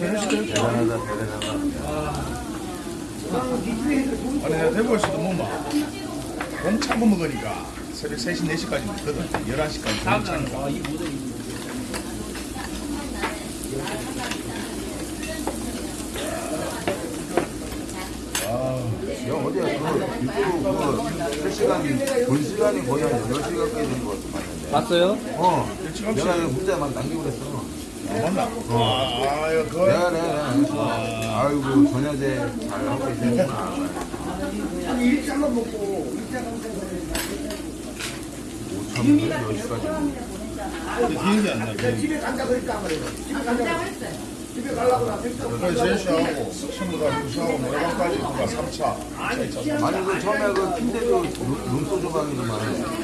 전해주세요. 대단하다 대단하다 아니 내가 대구에서도 뭐막 공창고 먹으니까 새벽 3시 4시까지 먹거든 11시까지 공창고 야 어디야 그 유튜브 그 실시간 본 시간이 거의 한 8시간까지 되는 것 같은데 봤어요? 어. 내가 이거 문자 막 남기고 그랬어 아, 맞나? 아, 아 이거 그거 내가 아이고 전야제 잘 하고 계시는구나 오천 10시까지 기억이 안 나. 집에 간다 그러니까 안 그래요. 집에 간다고 했어요. 집에 가려고 나 그래서 제시하고 다 유수하고 노래방까지 그가 3차 2차 2차 아니 그 처음에 그 팀대도 룸소 주방이더만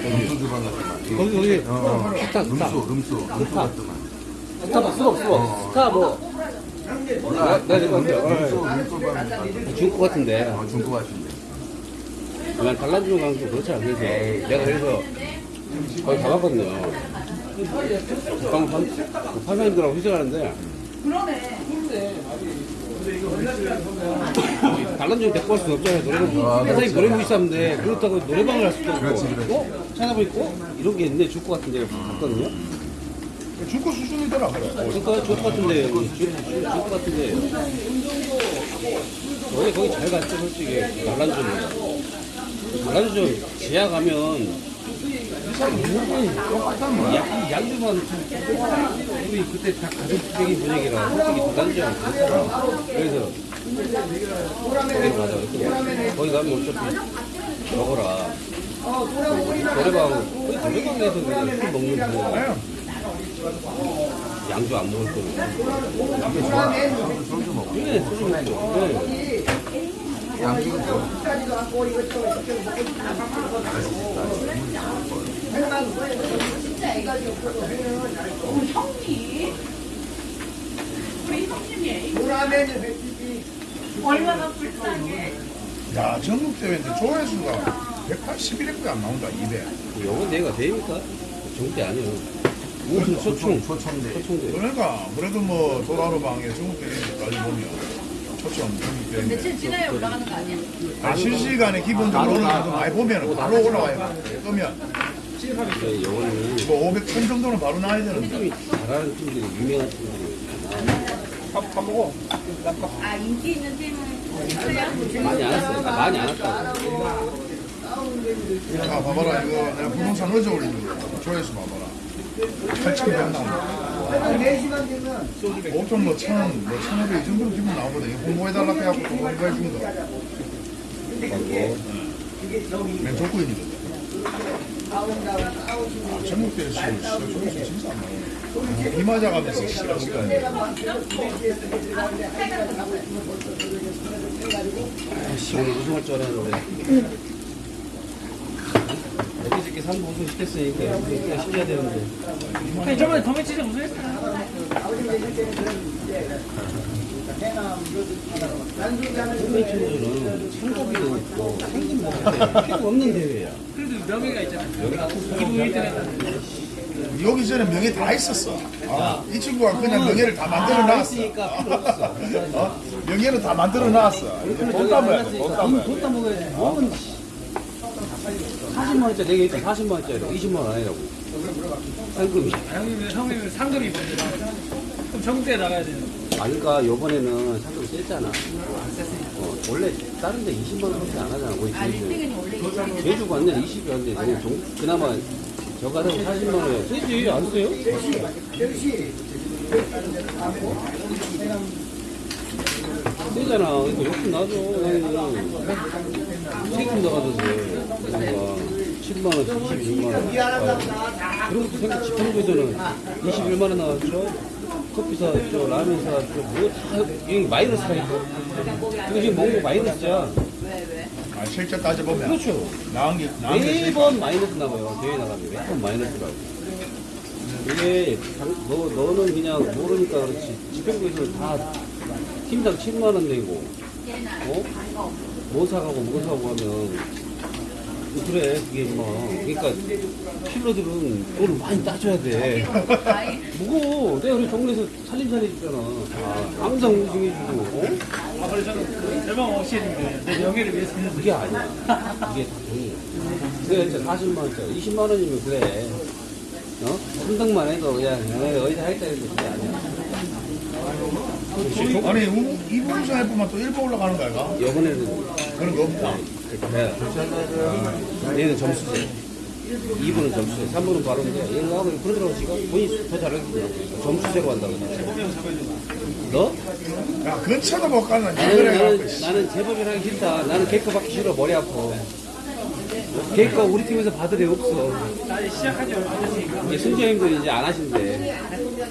룸소 주방 같더만 거기 거기 어, 룸소 룸소 룸소 같더만 스타 봐 수업 수업 스타 뭐. 룸소 근데 룸소 방 중국 같은데. 어, 중고 같은데. 난 달란주는 강좀 그렇지 그래서 내가 그래서 거기 가봤거든요. 방 판사님들하고 회식하는데. 달란주는 데리고 갈 수는 없잖아요 노래방. 판사님 노래 무시하는데 그렇다고 노래방을 할 수도 없고. 그렇지, 그렇지. 어? 찾아보니까 어? 이런 게 있네 중국 같은 데 갔거든요 중고 수준이더라 그래. 그러니까 중국 같은 데. 여기 중- 중- 중국 같은 데. 원래 거기 잘 갔죠 솔직히. 달란주는 달란주 지하 가면 양, 양주만 우리 그때 다 가족적인 분위기라 솔직히 달란주는 그렇잖아. 그래서 거기로 가자. 거기 가면 어차피 먹어라. 노래방 거기 노래방에서 그냥 술 먹는 거 양주 안 먹을 거면 남편 좋아. 소주 먹고 네, 소주 먹고 네. 양주는 좋아 까지도 않고 이거 저거 저거 먹고 진짜 애가 우리 형님 우리 형님이 노라면은 백지기 얼마나 불쌍해. 야 전국 대회인데 조회수가 181회가 안 나온다 200 영어 내가 됩니까? 정대 아니에요 무슨 소총 초청대. 소총대. 그러니까 그래도 뭐 도라로 방에 전국대회까지 보면 초점 전국대회인데 며칠 지나야 올라가는 거 아니야? 아 실시간에 기본적으로 어느 정도 많이 보면 바로 올라와요. 그러면 영어는 뭐 500, 1000 정도는 바로 나와야 되는데. 잘하는 팀들이 유명한 팀들이 아 인기 있는 팀은 있어요? 많이 안 왔어요. 나 많이 안 왔다고. 아 봐봐라. 이거 내가 부동산 어제 올린 거. 조회수 봐봐라 8,100 나온다 한 4시간 되면 보통 뭐 1,000, 뭐1,500이 정도로 기본 나오거든 이거 홍보해달라 해갖고 또 홍보해 준 거. 맨 족구인이거든. 아, 전국대 시 조회수 진짜 안 나오네. 비 맞아가면서 시간 시간이. 아씨 오늘 우승할 줄 알았는데 어저께 3부 우승 시켰으니까 우승 시켜야 되는데 아니 저번에 더매치즈 우승했어요. 홈페이지로는 상급이도 있고 상금 먹을 필요 없는 대회야 그래도 명예가 있잖아요. 기부 1등 했다는 여기 전에 명예 다 있었어. 아, 이 친구가 그냥 명예를 다 만들어 놨어. 없어. 어? 명예는 다 만들어 놨어. 돈 따먹어야 돼, 돈 따먹어야 돼. 돈 따먹어야지 뭐는 40만 원짜리 내게 있다 40만 원짜리 20만 원 아니라고 상금이 형님은 형님은 상금이 뭔지 그럼 정대에 나가야 돼요. 아니까 요번에는 상금 셌잖아 어, 원래 다른 데 20만 원 밖에 안 하잖아 거의 아 제주 1등은 원래 있잖아 제주가 완전 20이 안 돼. 종, 그나마 저 가서 40만 원이야. 세지 안 써요? 세잖아. 그러니까 욕심 나죠. 나가도 돼. 뭔가 7만 원, 26만 원. 아, 그런 것도 생각 지평구에서는 21만 원 나왔죠. 커피 사, 저 라면 사, 저뭐다 여기 마이너스가 있고. 이거 지금 먹는 거 마이너스야. 아, 실제 따져보면. 그렇죠. 나은 게, 나은 게. 매번 마이너스 나와요. 대회 나가면 매번 마이너스라고. 이게 당- 너 너는 그냥 모르니까 그렇지. 집행부에서는 다 팀당 7만 원 내고, 어? 뭐 사가고 뭐 사고 하면 그래 그게 뭐 그러니까 킬러들은 돈을 많이 따줘야 돼. 무거워. 내가 우리 동네에서 살림살이 줬잖아. 아, 항상 우승해주고, 어? 아, 그래 저는 대박 없이 했는데 내 명예를 위해서 그게 아니야. 이게 다 돈이야. 내가 진짜 40만 원짜리, 20만 원이면 그래. 어? 3등만 해도 그냥, 어, 어디서 하겠다 했는데 그게 아니야. 아니 우- 이번 우승 해보면 또 일본 올라가는 거야 이거? 이번에는, 그런 거 없다 그래. 얘는 점수제. 2분은 점수제, 3분은 바로인데, 얘는 하고 그러더라고, 지금. 본인이 더 잘하겠더라고. 점수제로 한다고. 너? 야 근처도 못 가는 나는, 나는, 나는 재벌이랑 하기 싫다. 나는 개코 받기 싫어. 머리 아파. 개코 우리 팀에서 받을 애 없어. 나 시작한 지 얼마 됐으니까 이제 승정님들이 이제 안 하신대.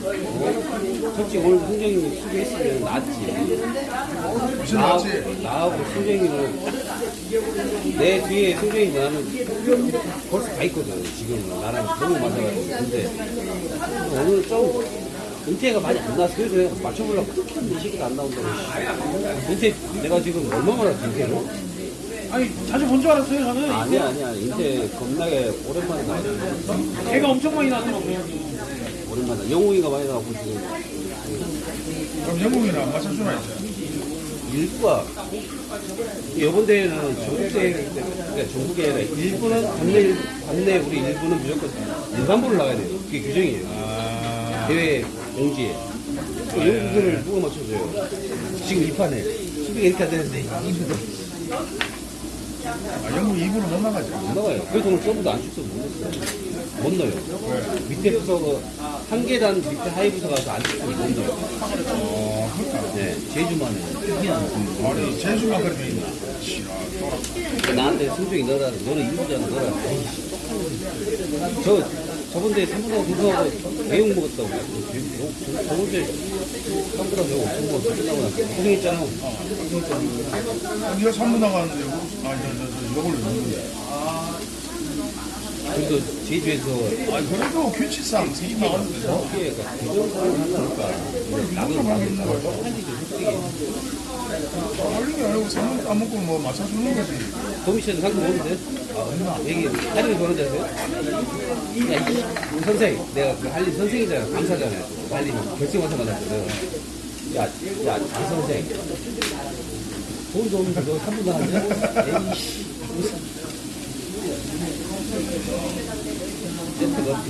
어? 솔직히 오늘 승정님이 수고했으면 낫지. 무슨 나하고? 나하고 승정이는 내 뒤에 승정이 나는 벌써 가 있거든. 지금은 나랑 너무 맞아가지고. 근데 오늘 좀 은퇴가 많이 안 나서 그래서 내가 맞춰보려고 그렇게 했는데 이 새끼가 안 나온다고. 씨. 은퇴 내가 지금 얼마나 은퇴를? 아니 자주 본 줄 알았어요 저는. 아니야 아니야 은퇴 겁나게 오랜만에 나왔어. 개가 엄청 많이 나더라고요. 오랜만에. 영웅이가 많이 나왔고 지금. 그럼 영웅이랑 안 맞춰주나 일부가. 이번 대회는 전국 대회이기 때문에 그러니까 전국이 아니라 일부는 관내 관내 우리 일부는 무조건 일반부를 나가야 돼요. 그게 규정이에요. 아. 대회 공지에. 그 영국들을 누가 맞춰줘요? 지금 이 판에. 수비가 이렇게 안 되는데. 이부도 아, 영웅 2부는 못 나가지. 못 나가요. 그래서 오늘 서브도 안 쳤어 못 넣었어요. 못 넣어요. 밑에 부서가 한 계단 밑에 하이 부서 가서 안 쳤어 못 넣어요. 어 그렇다. 네 제주만에. 희한한 아니 제주만 그렇게 있나 씨아 나한테 승중이 너라. 너는 이부자는 너라. 저 저번 대회 3분하고 구성하고 배용 먹었다고. 저- 저번 주에 3분하고 배용 엄청 먹었어 끝나고 나서 고생했잖아 네가 3부 나가는데 아저저저 요걸 넣는데 그래도 제주에서 아니 그래도 규칙상 3부 나가는데 어깨가 대전사를 한다니까. 하겠는 거야 한지도 솔직히 걸린 게 아니고 3부 안 먹고 뭐 맞춰주는 거지. 도미씨는 상금 오는데? 아 얼마. 여기 할인이 그런 데서요? 야 이, 선생 내가 그 할인 선생이잖아 강사잖아 할인 결승원서 만났거든. 야 야 장 선생. 돈도 없는데 너 3분 나왔냐? 에이씨. 무슨 세트가 없어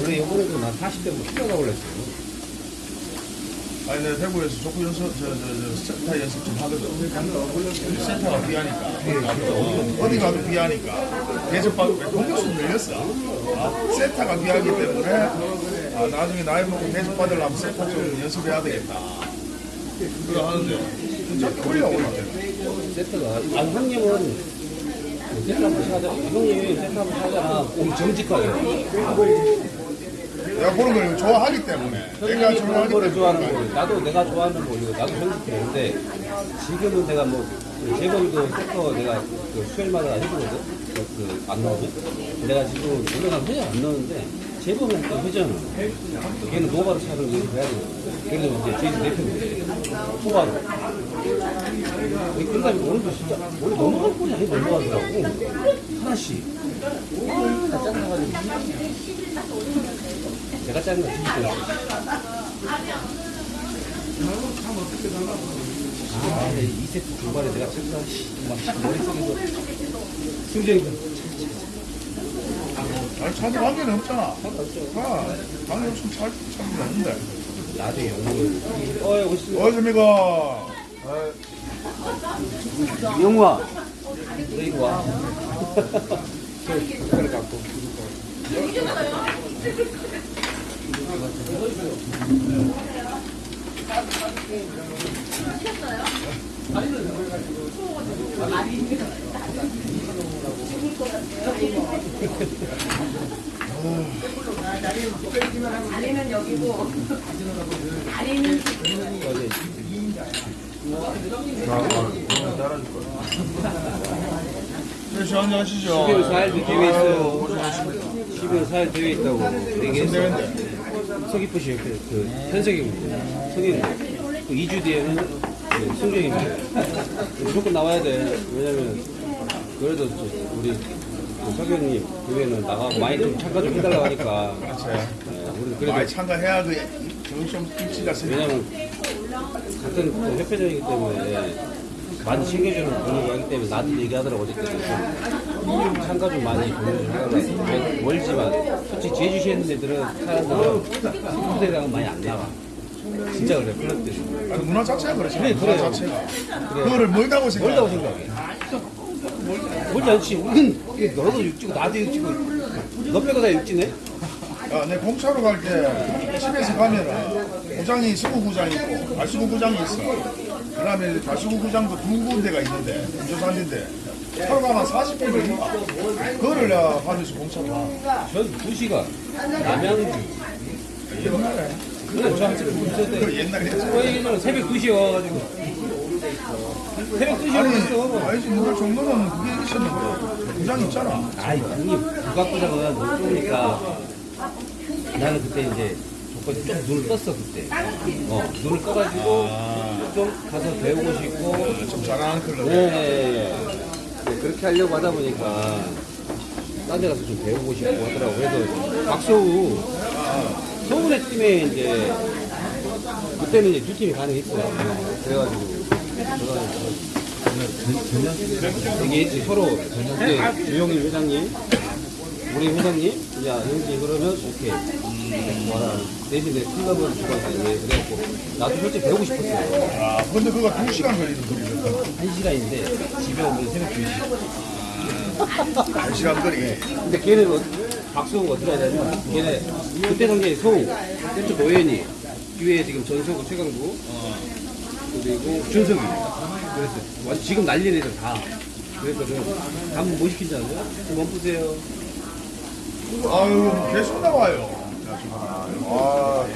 원래 이번에도 난 40대부터 필요하다고 그랬어 아니 내가 대구에서 족구 연습 저저저 세타 연습 좀 하거든. 세타가 귀하니까. 어디 가도 귀하니까. 대접받고 공격수 늘렸어. 아, 세타가 귀하기 때문에 아, 나중에 나이 먹고 대접받으려면 세타 좀 연습해야 되겠다. 그거 하는데. 진짜 꼴려 오는데 세트가 아 형님은 세트 한번 사자 형님이 세트 한번 사잖아 오 정직하게 내가 그런 걸 좋아하기 때문에. 내가 좋아하기 거를 좋아하는 거 나도 내가 좋아하는 거 이거 나도 정직해 근데 지금은 내가 뭐 재범이도 세터 내가 그 수요일마다 해주거든? 그, 그안 넣으면 내가 지금 올라가면 회전 안 넣는데 재범이한테 회전을 걔는 노바로 차는 거 해야 돼. 그래서 이제 제주 대표인데 소바로. 그러니까 오늘도 진짜 원래 넘어갈 뻔이 아니 넘어가더라고. 하나씩. 다 짜증나가지고 내가 짜증나 뒤집어 아, 근데 이 세트 중반에 내가 진짜 씨, 막 머릿속에서 승재이가 아니 차도 관계는 없잖아. 아, 관계 없으면 차, 차도 없는데. 나중에 영웅을 어이 오시죠 어십니까 영우아 너 이거 와. 숟가락 갖고 아니면 여기고 네, 시원히 하시죠. 12월 4일 대회 있어요. 고생하셨습니다. 12월 4일 대회 있다고 얘기했어 대회인데 서귀포시 옆에 그 현석이 성인 그 2주 뒤에는 그 승정입니다. 무조건 나와야 돼. 왜냐면 그래도 저 우리 그 석영님 교회는 나가고 많이 좀 참가 좀 해달라고 하니까. 그렇죠. 네, 우리 그래도 많이 참가해야 그, 그좀 입지가 쓰니까. 왜냐면 같은 또 협회장이기 때문에 많이 챙겨주는 분위기 하기 때문에 나도 얘기하더라고 좀 참가 좀 많이 해달라고 멀지만 솔직히 제주시에 있는 애들은 사람들은 스포츠대랑 많이 안 나와 진짜 그래 클럽들이 아니, 문화 자체가 그렇지. 그래, 문화. 자체가. 그거를 멀다고 생각해. 멀다고 생각해 멀지 않지 우리는 너도 육지고 나도 육지고 너 빼고 다 육지네 야, 내 공차로 갈 때 집에서 가면은 구장이 시구구장 있고 발수구구장이 있어. 그 다음에 발수구구장도 두 군데가 있는데 조산인데 차로 가면 40분 걸린다. 그거를 내가 하면서 공차로 가. 전 2시간. 남양주. 옛날에. 그냥 저한테 그 옛날에 했잖아. 새벽 2시에 와가지고. 새벽 2시에 아니, 왔어. 아니지 누가 정도는 그게 있었는데. 구장 있잖아. 아이 형님 국악부장은 너무 좁으니까 나는 그때 이제 조건이 좀 눈을 떴어 그때. 어 눈을 떠가지고 좀 가서 배우고 싶고. 좀 잘하는 클럽. 네, 네, 네, 그렇게 하려고 하다 보니까 딴 데 가서 좀 배우고 싶고 하더라고. 그래서 박소우 서울의 팀에 이제 그때는 이제 두 팀이 가능했어요. 그래가지고 얘기했지 서로 그때 유영일 회장님 우리 회장님 야 형님 그러면 오케이 대신에 클럽을 주고 그래갖고 나도 솔직히 배우고 싶었어요 아, 근데 그거 두 시간 걸리는 거리거든. 한 시간인데 집에 오면 새벽 2시. 한 시간 거리. 근데 걔는 어, 박수호가 어떻게 하냐면 걔네 그때 당시에 소우, 센터 노현이, 뒤에 지금 전성구 최강구, 그리고 준석이. 그래서 완- 지금 난리 애들 다. 그랬거든. 한번 못 시킨 줄 알아요? 한번 보세요. 아유, 계속 나와요. 아,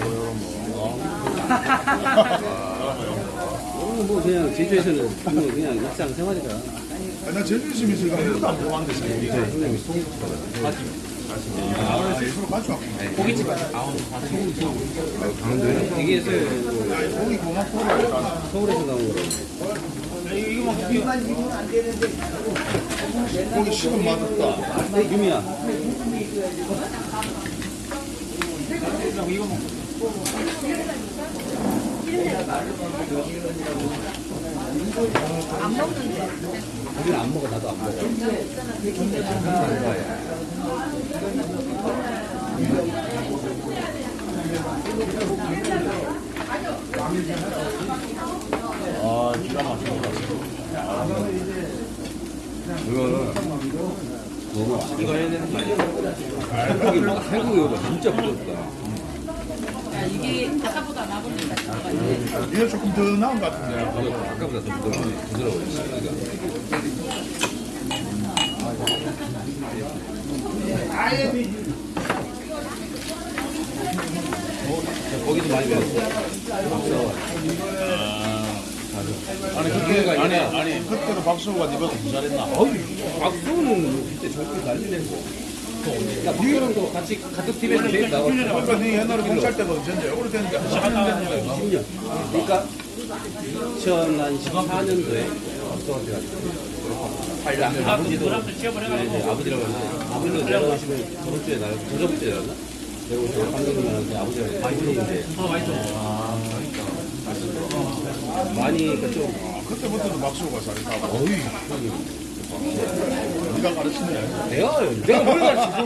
오늘 뭐 그냥 제주에서는 그냥, 일상 생활이다. 아, 나 제주 있으면서 이거 한 번도 안 먹어봤는데, 네, 소금치가 맞지? 아, 일부러 가져왔구나. 고깃집 아, 강원도에? 이게. 그 고기 고맙고. 서울에서 나온 거라고. 고기 식은 맛없다. 네, 유미야. 안 먹는데. 우리는 안 먹어, 나도 안 먹어. 아, 기가 막힙니다. 이거는 너무 이거 해야 되는 거 아니야? 한국이 뭐 한국이 이거 진짜 부럽다. 야, 이게 아까보다 나보니까 이게 조금 더 나은 것 같은데. 아까보다 더 부드러워. 부드러워. 그러니까. 자, 거기도 많이 배웠어. 아니, 그때, 아니, 아니, 그때도 박수호가 니보다 더 잘했나? 어이, 박수는 그때 절대 난리 냈어. 야, 박수랑도 같이 같은 팀에서 제일 나갔어. 그러니까 니 옛날에 공찰 때가 언젠데? 오래됐는데 한 10년 됐는데. 10년. 그러니까 2014년도에 박수한테 갔어. 아버지도 네, 이제 아버지라고 했는데 아버지도 내려가시면 저번 주에 날 저저번 주에 나왔나? 오늘 감독님한테 아버지랑 많이 인데 많이 그러니까 좀 그때부터도 박수호가 잘했다고. 어 이 니가 가르치네. 내가 내가 뭘 가르치고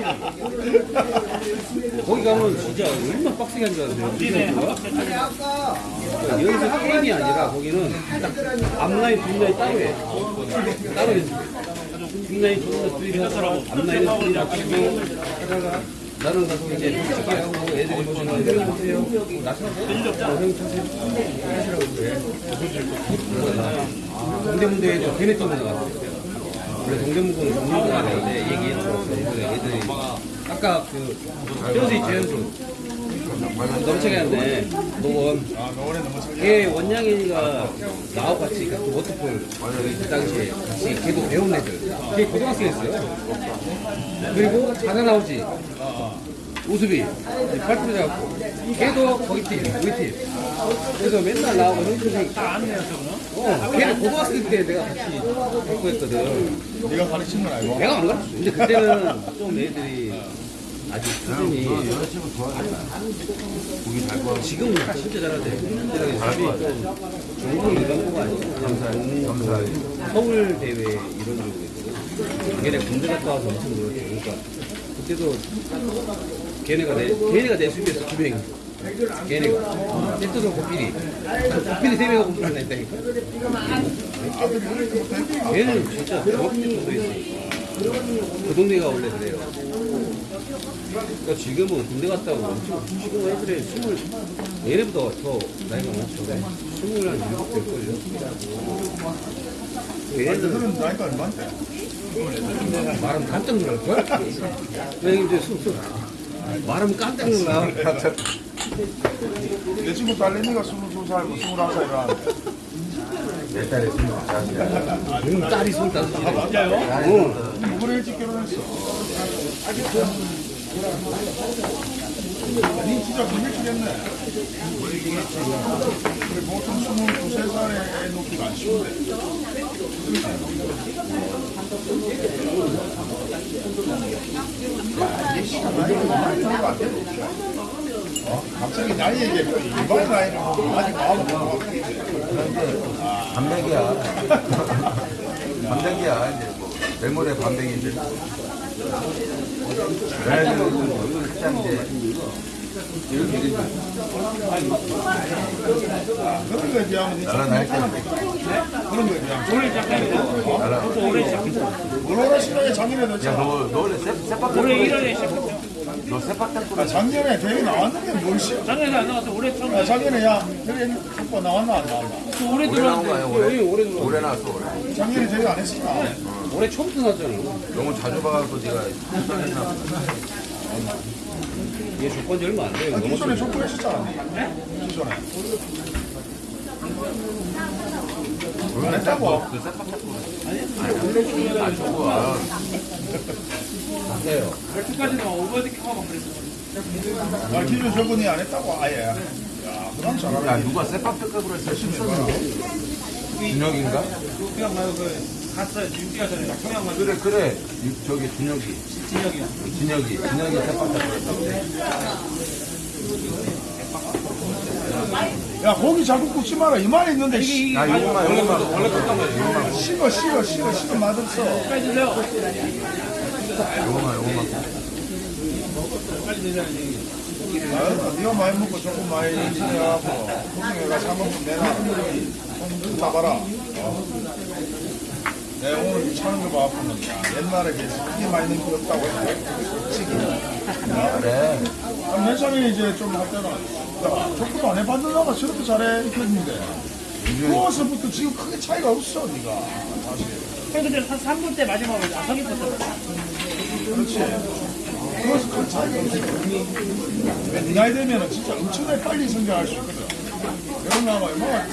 거기 가면 진짜 얼마나 빡세게 한줄 알았어요 여기서 게임이 아니라 거기는 딱 앞라인 뒷라인 따로 해. 따로 해. 뒷라인 존나 둘이 하더라고. 앞라인은 둘이 맞추고 하다가 나는 가서 이제 하고 애들이 보시면 형님 보세요 나처럼 형 차세요 그래 동대문대에도 걔네 쪽으로 나갔어요 그래 동대문구는 정문구가 되는데 얘기했어. 애들이 아까 그 현수 있지 현수. 차이한데 노원. 아. 걔 원양이가 나하고 같이 그 워터폴 그 당시에 같이 걔도 배운 애들. 걔 고등학생이었어요. 그리고 자가 나오지. 우수비 팔뚝 잡고 걔도 거기 팀 우리 팀 그래서 맨날 나오고 형수생 다 안내요 저거는. 어 걔는 고등학생 때 내가 같이 했고 했거든 네가 가르친 건 아니고. 내가 안 가르쳤어 근데 그때는 좀 애들이 아직 수준이 여자친구 좋아하겠다. 고기 잘 구워. 지금은 진짜 잘하대 좀 전국 일반고가 아니고 감사히. 감사히. 서울 대회 이런 쪽으로 했거든. 걔네 군대 갔다 와서 엄청 놀았대. 그러니까 그때도 걔네가 내 걔네가 내 수비에서 두 명. 걔네가 세트도 고필이 고필이 세 명하고 공을 냈다니까. 걔는 진짜 때도 있어. 그 동네가 원래 그래요. 그러니까 지금은 군대 갔다 오고 엄청 지금 애들이 스물 얘네보다 더 나이가 많죠. 스물 한 일곱 될걸요. 얘네들은 나이가 얼마인데? 말하면 깜짝 놀랄걸? 왜냐면 이제 쑥쑥 말하면 깜짝 놀라. 내 친구 딸내미가 22살, 뭐 21살이라는데. 내 딸이 스물 살이야. 응, 딸이 손따서 진짜요? 어. 누구를 일찍 결혼했어? 니 진짜 그 일찍 했네. 그래, 보통 22살에 애 놓기가 안 쉬운데. 어? 갑자기 나이 얘기해. 일반 나이는 아직 마음은 못 먹겠지. 반백이야. 반백이야. 이제 뭐 내모레 반백인데. 그래도 살짝 이제 그런 거에 비하면 나라 그런 거에 비하면 올해 시작했죠. 나라. 또 올해 시작했죠. 물어라 시간에 작년에 야, 넣었잖아. 너, 너 원래 세, 세팍 올해 tempo 1월에 시작했죠. 너 세팍 템포 아, 작년에 되게 나왔는데 뭘 씨. 작년에 안 나왔어. 올해 처음. 야, 작년에 야, 오빠 나왔나 안 나왔나? 또 올해 들어왔는데. 올해 올해 들어왔어. 올해 나왔어 올해 작년에 되게 안 했었나? 올해 처음부터 났잖아. 너무 자주 봐갖고 네가 보다 얘 조건이 얼마 안 돼요. 아, 기존에 족구 했었잖아. 기존에. 안 했다고? 그 템포 아니 안 좋아 돼요. 12까지는 오버디킹 하고 그랬어. 아, 기존 저분이 안 했다고? 아예. 야, 그럼 잘하네. 누가 세팍 템포로 했어 실수했는데 준혁인가? 그냥 가요. 그 갔어요. 윤기가 전에 그냥 가요. 그래 그래 유- 저기 준혁이 진혁이요. 진혁이 진혁이 세팍 템포 했어 야, 고기 자꾸 굽지 마라. 이 말이 있는데, 씨. 야 이거만 이거만 원래 컸단 말이야 식어, 식어, 식어, 식어, 맛없어. 빨리 드세요. 이거만 이거만 빨리 드세요. 아, 네가 많이 먹고 조금 많이 해갖고, 고생해가 사먹으면 내놔. 좀 잡아라. 어. 내가 오늘 차는 거 봐갖고는, 야, 옛날에 비해서 크게 많이 넣은 게 없다고 했는데, 솔직히. 그래 아, 맨 처음에 이제 좀 할 때는, 야, 족구도 안 해봤는다가 저렇게 잘해, 이렇게 했는데, 그거서부터 지금 크게 차이가 없어, 네가 사실. 근데 한 3분 때 마지막으로 안 서겠었잖아. 그렇지. 그래서 큰 차이가 없어. 네 나이 되면은 진짜 엄청나게 빨리 성장할 수 있거든. 이런 나가 얼마나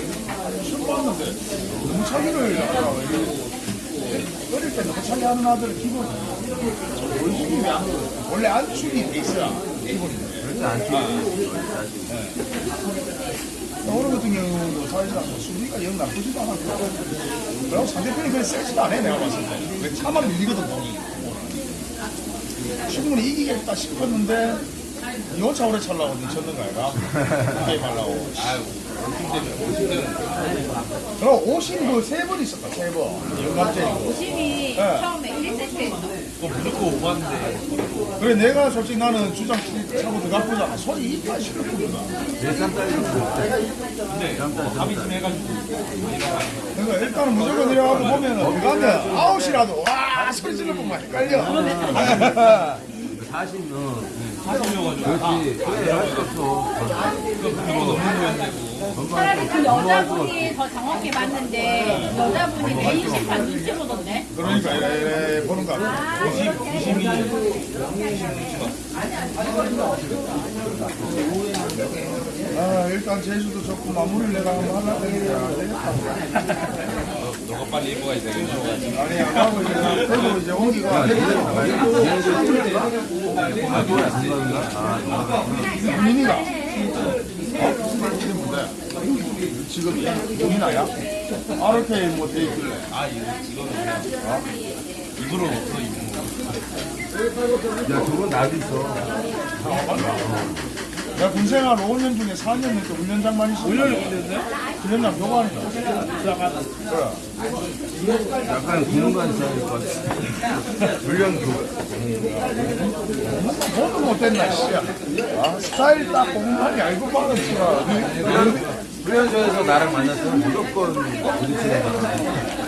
시험 봤는데 너무 차기를 하다가 이러고 어릴 때 너무 차기 하는 아들은 기본 원숭이 안 원래 안축이 돼 있어야 기본인데. 그렇지 않지 오늘 같은 경우도 사실상 뭐 수비가 영 나쁘지도 않았고. 그리고 상대편이 그렇게 세지도 않아 내가 봤을 때. 왜 차만 밀리거든 공이. 충분히 이기겠다 싶었는데 이호차 오래 찰라고 미쳤는 거 아이가? 게임 하려고. 아유 그럼 오신 그세 번 있었다 세번. 영감제이고. 오심이 네. 처음에 1세트에 서 그래 내가 솔직히 나는 주장 차고 들어가보자. 손이 이빨 시렸거든 몇살 딸이 그러니까 일단은 무조건 내려가고 보면은 들어가면 아웃이라도 와 소리 지르고만 헷갈려. 40은 40명가지고. 그렇지. 그래 할수 없어 차라리 그 여자분이 더 정확히 봤는데 여자분이 메인 심판 눈치 보던데 그러니까 이래, 이래 보는 거 같아 아 일단 제주도 좋고 마무리를 내가 한번 안 되겠다 너가 빨리 입어야 되겠네. 아니 안 하고 이제 나 그래도 이제 아? 아, 민이가 어? 지금 민이나야? RK 뭐돼 있길래 아, 이거, 이거는 그냥. 어? 입으로 없어, 입으로. 야, 저건 나도 있어. 내가 군생활 5년 중에 4년 넘게 훈련장만 있어 훈련을 훈련장? 훈련장 교관이다 그래 약간 군관 스타일 것 같아. 훈련 교 뭐도 못했나 씨야 아, 스타일 딱 공간이 알고 치라 훈련, 훈련소에서 나랑 만났으면 무조건 부딪히는 거잖아.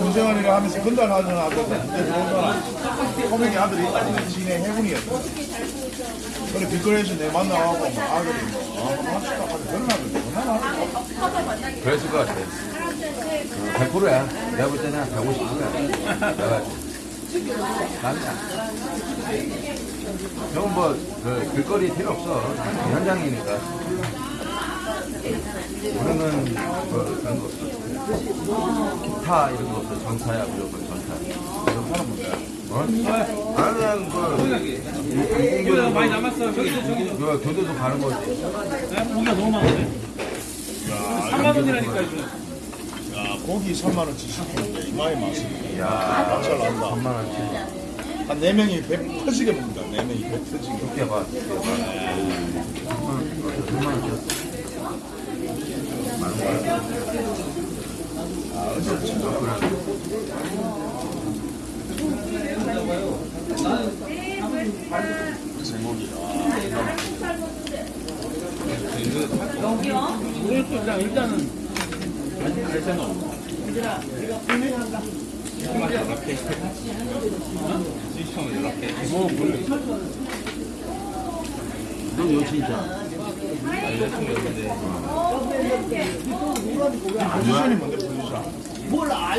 군생활이라 하면서 건달 하는 아들 그때 들어오잖아 코믹이 아들이 진해 해군이었어 그래 길거리에서 내 만나가고 막 아들이 뭐 아, 하고 그런 아들 얼마나 그랬을 것 같아. 100%야. 내가 볼 때는 한 150%야. 내가. 남이야. 형은 뭐, 그, 길거리 필요 없어. 현장이니까. 우리는 뭐, 그런 거 없어. 기타 이런 거 없어. 전타야, 무조건 전타. 사람 뭔데 어? 그냥 그, 이거 많이 남았어. 저기도 저기도. 그 교도소 가는 거지. 네? 고기가 너무 많은데. 3만 원이라니까 이거. 야 고기 3만원치 시키는데 이마에 맛이 야 잘 난다 3만원치. 한 4명이 배 터지게 먹는다 4명이 배 터지게 두께 봐, 두께 봐. 3만원치. 제목이 오늘 또 일단 일단은 갈 생각 없어. 시청 연락해. 너 여친이잖아. 포지션이 뭔데 포지션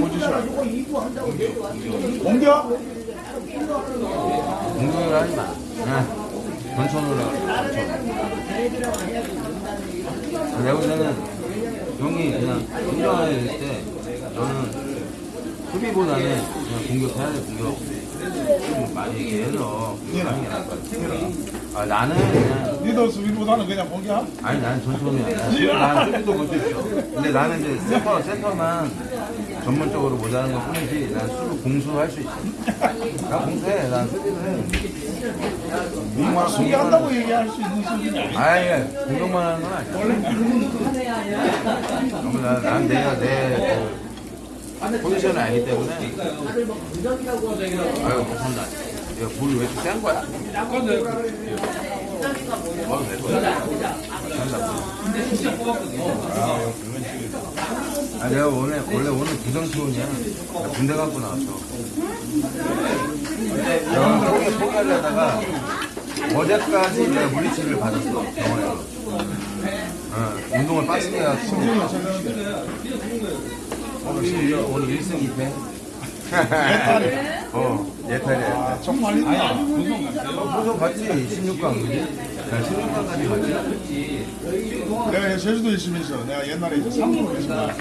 포지션 공격? 공격을 하지 마. 그냥 전천으로 하 전천. 내가 볼 때는 형이 그냥 인정할 때 너는 수비보다는 그냥 공격해야 돼, 공격. 좀 많이 얘기해서 공격하는 게 나을 것 같아. 아, 나는 그냥 리더 수비보다는 그냥 공격? 아니 나는 전천이야. 난 수비도 볼수 있어. 근데 나는 이제 센터 센터만 전문적으로 못하는 것 뿐이지 난 수비 공수할 수 있어. 나 공수해. 난 수비도 해. 뭐 수비한다고 얘기할 수 있는 아니야 아예 공격만 하는 건 아니야. 난, 난 내가 내 그, 포지션을 알기 때문에. 아유 감사합니다. 야, 볼이 왜 이렇게 센 거야? 먹어도 될 거야. 아, 내가 원래, 원래 오늘 부정치원이야. 나 군대 갖고 나왔어. 내가 포기, 포기하려다가 어제까지 내가 물리치료를 받았어, 병원에서. 어, 운동을 빡세게 해갖고. 오늘, 오늘 1승 2패. 어, 예탈이야. 아, 정말 있나 우선 갔지, 16강, 그지? 나 16강까지 갔지. 내가 제주도에 있으면서 내가 옛날에 이제 3부로 계속 나왔